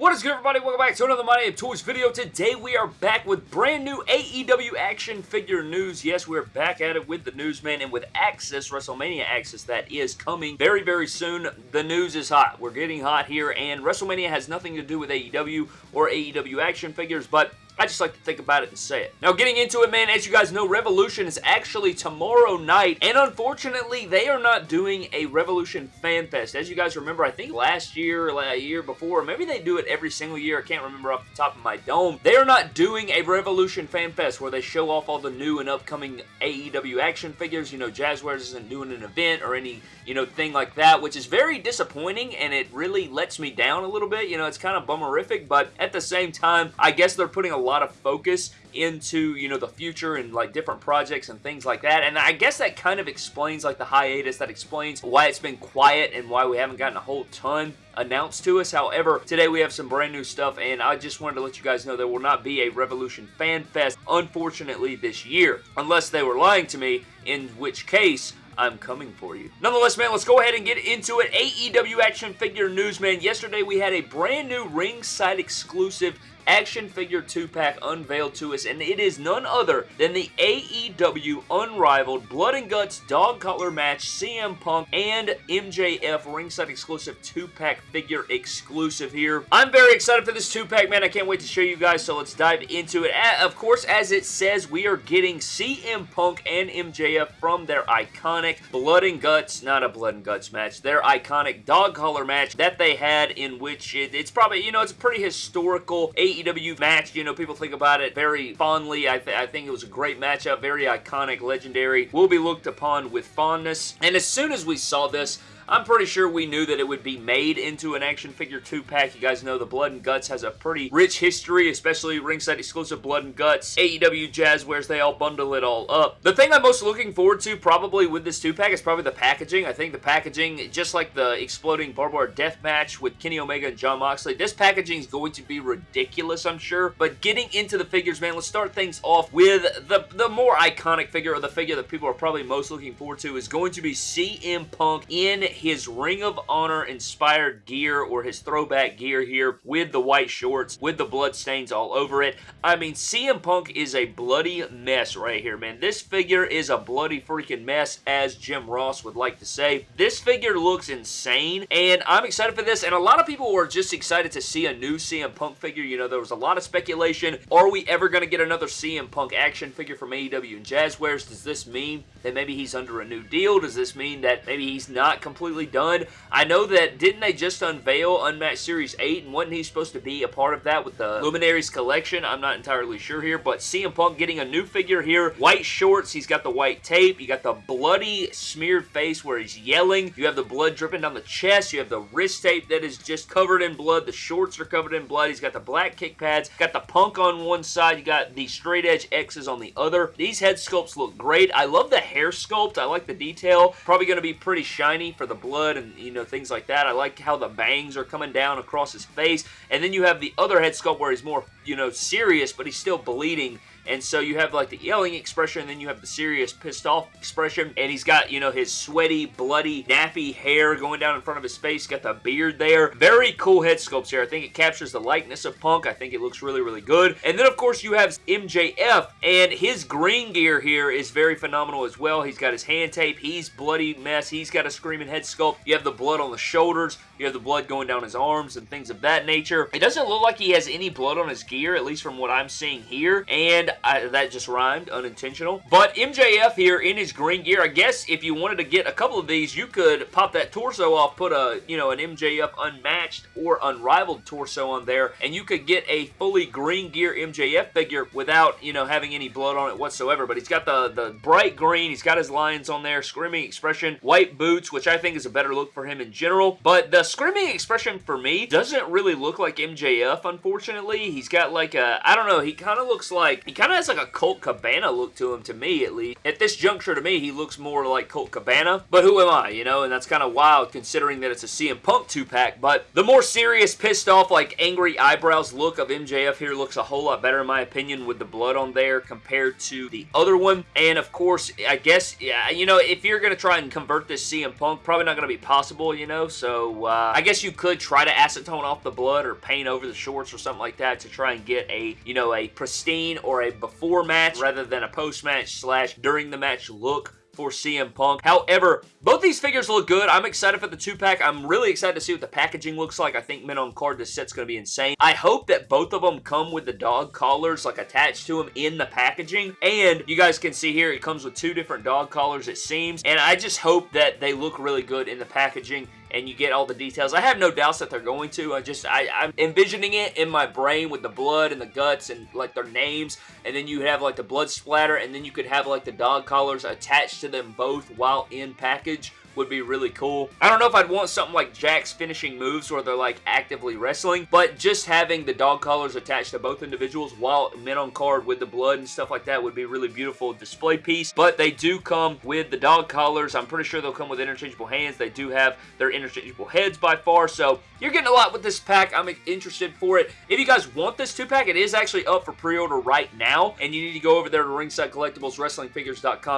What is good everybody? Welcome back to another My Damn Toys video. Today we are back with brand new AEW action figure news. Yes, we're back at it with the newsman and with Access, WrestleMania Access that is coming very, very soon. The news is hot. We're getting hot here and WrestleMania has nothing to do with AEW or AEW action figures, but I just like to think about it and say it. Now, getting into it, man, as you guys know, Revolution is actually tomorrow night, and unfortunately, they are not doing a Revolution Fan Fest. As you guys remember, I think last year, a year before, maybe they do it every single year. I can't remember off the top of my dome. They are not doing a Revolution Fan Fest where they show off all the new and upcoming AEW action figures. You know, Jazwares isn't doing an event or any, you know, thing like that, which is very disappointing, and it really lets me down a little bit. You know, it's kind of bummerific, but at the same time, I guess they're putting a lot of focus into, you know, the future and like different projects and things like that. And I guess that kind of explains like the hiatus. That explains why it's been quiet and why we haven't gotten a whole ton announced to us. However, today we have some brand new stuff and I just wanted to let you guys know there will not be a Revolution Fan Fest, unfortunately, this year. Unless they were lying to me, in which case I'm coming for you. Nonetheless, man, let's go ahead and get into it. AEW Action Figure News, man. Yesterday we had a brand new ringside exclusive action figure 2-pack unveiled to us, and it is none other than the AEW Unrivaled Blood and Guts Dog Collar Match CM Punk and MJF ringside exclusive 2-pack figure exclusive here. I'm very excited for this 2-pack, man. I can't wait to show you guys, so let's dive into it. Of course, as it says, we are getting CM Punk and MJF from their iconic Blood and Guts, not a Blood and Guts match, their iconic dog collar match that they had in which it, it's probably, you know, it's a pretty historical AEW match. You know, people think about it very fondly. I, th I think it was a great matchup, very iconic, legendary, will be looked upon with fondness. And as soon as we saw this, I'm pretty sure we knew that it would be made into an action figure 2-pack. You guys know the Blood and Guts has a pretty rich history, especially ringside exclusive Blood and Guts. AEW Jazwares, they all bundle it all up. The thing I'm most looking forward to probably with this 2-pack is probably the packaging. I think the packaging, just like the exploding barbed wire death match with Kenny Omega and Jon Moxley, this packaging is going to be ridiculous, I'm sure. But getting into the figures, man, let's start things off with the, the more iconic figure, or the figure that people are probably most looking forward to, is going to be CM Punk in his Ring of Honor inspired gear or his throwback gear here with the white shorts, with the blood stains all over it. I mean, CM Punk is a bloody mess right here, man. This figure is a bloody freaking mess, as Jim Ross would like to say. This figure looks insane, and I'm excited for this, and a lot of people were just excited to see a new CM Punk figure. You know, there was a lot of speculation. Are we ever going to get another CM Punk action figure from AEW and Jazwares? Does this mean that maybe he's under a new deal? Does this mean that maybe he's not completely done? I know that, didn't they just unveil Unmatched Series 8, and wasn't he supposed to be a part of that with the Luminaries collection? I'm not entirely sure here, but CM Punk getting a new figure here. White shorts, he's got the white tape, you got the bloody smeared face where he's yelling, you have the blood dripping down the chest, you have the wrist tape that is just covered in blood, the shorts are covered in blood, he's got the black kick pads, got the Punk on one side, you got the straight edge X's on the other. These head sculpts look great. I love the hair sculpt, I like the detail. Probably going to be pretty shiny for the blood and, you know, things like that. I like how the bangs are coming down across his face. And then you have the other head sculpt where he's more, you know, serious, but he's still bleeding and so you have like the yelling expression, and then you have the serious pissed off expression. And he's got, you know, his sweaty, bloody, nappy hair going down in front of his face. Got the beard there. Very cool head sculpts here. I think it captures the likeness of Punk. I think it looks really, really good. And then, of course, you have MJF, and his green gear here is very phenomenal as well. He's got his hand tape. He's bloody mess. He's got a screaming head sculpt. You have the blood on the shoulders. You have the blood going down his arms and things of that nature. It doesn't look like he has any blood on his gear, at least from what I'm seeing here. And I, that just rhymed, unintentional. But MJF here in his green gear, I guess if you wanted to get a couple of these, you could pop that torso off, put a, you know, an MJF unmatched or unrivaled torso on there, and you could get a fully green gear MJF figure without, you know, having any blood on it whatsoever. But he's got the, the bright green, he's got his lions on there, screaming expression, white boots, which I think is a better look for him in general. But the screaming expression for me doesn't really look like MJF, unfortunately. He's got like a, I don't know, he kind of looks like, he kind of has like a Colt Cabana look to him, to me at least. At this juncture, to me, he looks more like Colt Cabana, but who am I, you know? And that's kind of wild considering that it's a CM Punk 2-pack, but the more serious, pissed off, like angry eyebrows look of MJF here looks a whole lot better in my opinion with the blood on there compared to the other one. And of course, I guess, yeah, you know, if you're going to try and convert this CM Punk, probably not going to be possible, you know, so uh, I guess you could try to acetone off the blood or paint over the shorts or something like that to try and get a, you know, a pristine or a before match rather than a post match slash during the match look for CM Punk. However, both these figures look good. I'm excited for the two-pack. I'm really excited to see what the packaging looks like. I think men on card, this set's going to be insane. I hope that both of them come with the dog collars like attached to them in the packaging. And you guys can see here, it comes with two different dog collars, it seems. And I just hope that they look really good in the packaging and you get all the details. I have no doubts that they're going to. I just, I, I'm envisioning it in my brain with the blood and the guts and like their names, and then you have like the blood splatter, and then you could have like the dog collars attached to them both while in package would be really cool. I don't know if I'd want something like Jakks finishing moves where they're like actively wrestling, but just having the dog collars attached to both individuals while men on card with the blood and stuff like that would be really beautiful display piece, but they do come with the dog collars. I'm pretty sure they'll come with interchangeable hands. They do have their interchangeable heads by far, so you're getting a lot with this pack. I'm interested for it. If you guys want this two-pack, it is actually up for pre-order right now, and you need to go over there to Ringside Collectibles.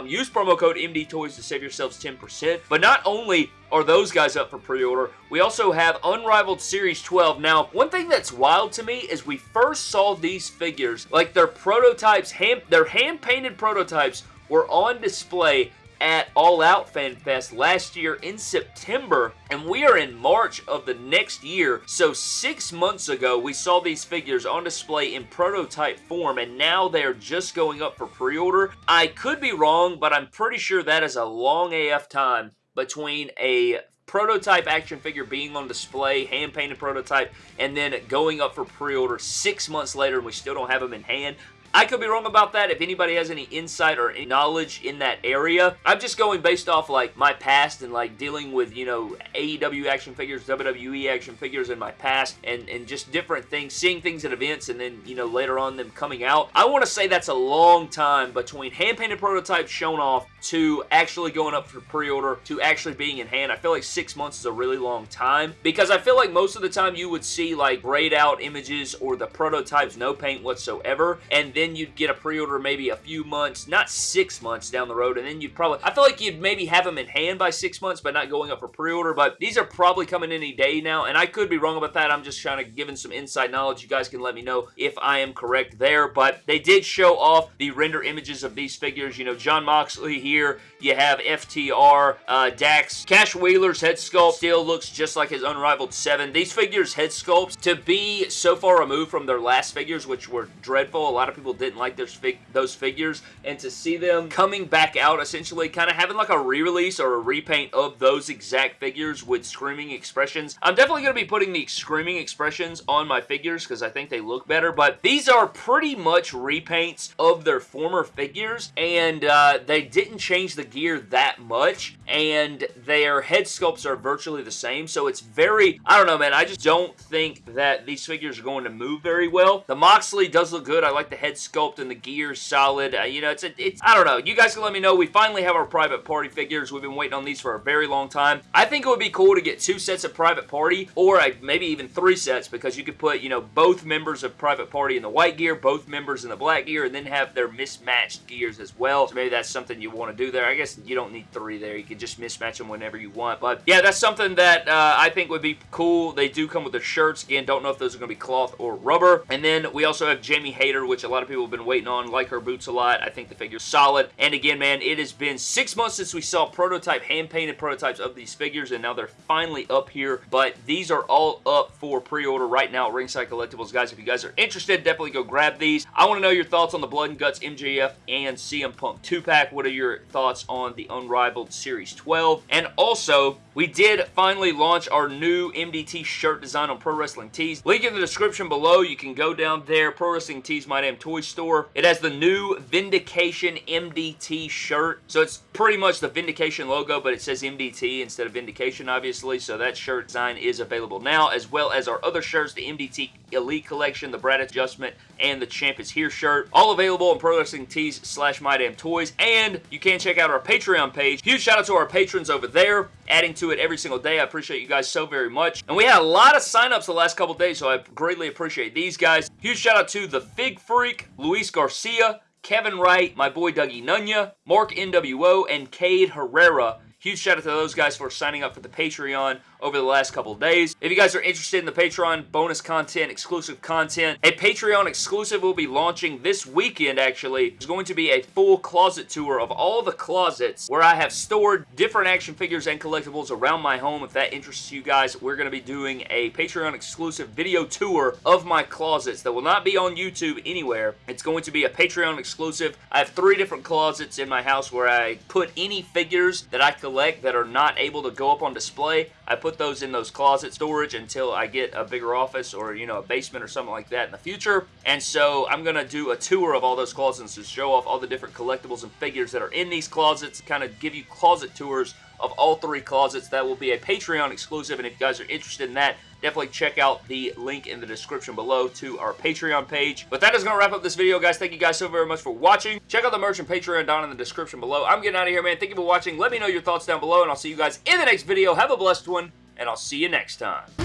Use promo code MDTOYS to save yourselves 10%, but not only are those guys up for pre-order, we also have Unrivaled Series 12. Now, one thing that's wild to me is we first saw these figures, like their prototypes, hand, their hand-painted prototypes were on display at All Out Fan Fest last year in September, and we are in March of the next year. So six months ago, we saw these figures on display in prototype form, and now they're just going up for pre-order. I could be wrong, but I'm pretty sure that is a long AF time between a prototype action figure being on display, hand-painted prototype, and then going up for pre-order six months later and we still don't have them in hand. I could be wrong about that. If anybody has any insight or any knowledge in that area, I'm just going based off like my past and like dealing with, you know, AEW action figures, WWE action figures in my past and, and just different things, seeing things at events and then, you know, later on them coming out. I want to say that's a long time between hand-painted prototypes shown off to actually going up for pre-order to actually being in hand. I feel like six months is a really long time because I feel like most of the time you would see like grayed out images or the prototypes no paint whatsoever and then then you'd get a pre-order maybe a few months, not six months down the road, and then you'd probably, I feel like you'd maybe have them in hand by six months, but not going up for pre-order, but these are probably coming any day now, and I could be wrong about that. I'm just trying to giving some inside knowledge. You guys can let me know if I am correct there, but they did show off the render images of these figures. You know, Jon Moxley here, you have FTR, uh, Dax, Cash Wheeler's head sculpt still looks just like his Unrivaled 7. These figures' head sculpts, to be so far removed from their last figures, which were dreadful, a lot of people people didn't like those, fig those figures, and to see them coming back out, essentially kind of having like a re-release or a repaint of those exact figures with screaming expressions. I'm definitely going to be putting the screaming expressions on my figures because I think they look better, but these are pretty much repaints of their former figures, and uh, they didn't change the gear that much, and their head sculpts are virtually the same, so it's very, I don't know, man, I just don't think that these figures are going to move very well. The Moxley does look good. I like the head sculpt and the gear's solid. Uh, you know, it's, a, it's, I don't know. You guys can let me know. We finally have our private party figures. We've been waiting on these for a very long time. I think it would be cool to get two sets of private party or uh, maybe even three sets because you could put, you know, both members of private party in the white gear, both members in the black gear, and then have their mismatched gears as well. So maybe that's something you want to do there. I guess you don't need three there. You can just mismatch them whenever you want. But yeah, that's something that uh, I think would be cool. They do come with their shirts. Again, don't know if those are going to be cloth or rubber. And then we also have Jamie Hayter, which a lot of people have been waiting on. Like her boots a lot. I think the figure's solid. And again, man, it has been six months since we saw prototype, hand-painted prototypes of these figures, and now they're finally up here. But these are all up for pre-order right now at Ringside Collectibles. Guys, if you guys are interested, definitely go grab these. I want to know your thoughts on the Blood and Guts MJF and CM Punk 2-pack. What are your thoughts on the Unrivaled Series 12? And also, we did finally launch our new MDT shirt design on Pro Wrestling Tees. Link in the description below. You can go down there. Pro Wrestling Tees My Damn Store. It has the new Vindication MDT shirt. So it's pretty much the Vindication logo, but it says MDT instead of Vindication, obviously. So that shirt design is available now, as well as our other shirts, the MDT Elite Collection, the Brad Adjustment, and the Champ is Here shirt. All available on Pro Wrestling Tees slash My Damn Toys. And you can check out our Patreon page. Huge shout out to our patrons over there, adding to it every single day. I appreciate you guys so very much. And we had a lot of signups the last couple days, so I greatly appreciate these guys. Huge shout out to the Fig Freak, Luis Garcia, Kevin Wright, my boy Dougie Nunya, Mark NWO, and Cade Herrera. Huge shout out to those guys for signing up for the Patreon over the last couple days. If you guys are interested in the Patreon bonus content, exclusive content, a Patreon exclusive will be launching this weekend actually. It's going to be a full closet tour of all the closets where I have stored different action figures and collectibles around my home. If that interests you guys, we're going to be doing a Patreon exclusive video tour of my closets that will not be on YouTube anywhere. It's going to be a Patreon exclusive. I have three different closets in my house where I put any figures that I collect that are not able to go up on display. I put those in those closet storage until I get a bigger office or, you know, a basement or something like that in the future. And so I'm going to do a tour of all those closets to show off all the different collectibles and figures that are in these closets, kind of give you closet tours of all three closets. That will be a Patreon exclusive, and if you guys are interested in that, definitely check out the link in the description below to our Patreon page. But that is going to wrap up this video, guys. Thank you guys so very much for watching. Check out the merch and Patreon down in the description below. I'm getting out of here, man. Thank you for watching. Let me know your thoughts down below, and I'll see you guys in the next video. Have a blessed one and I'll see you next time.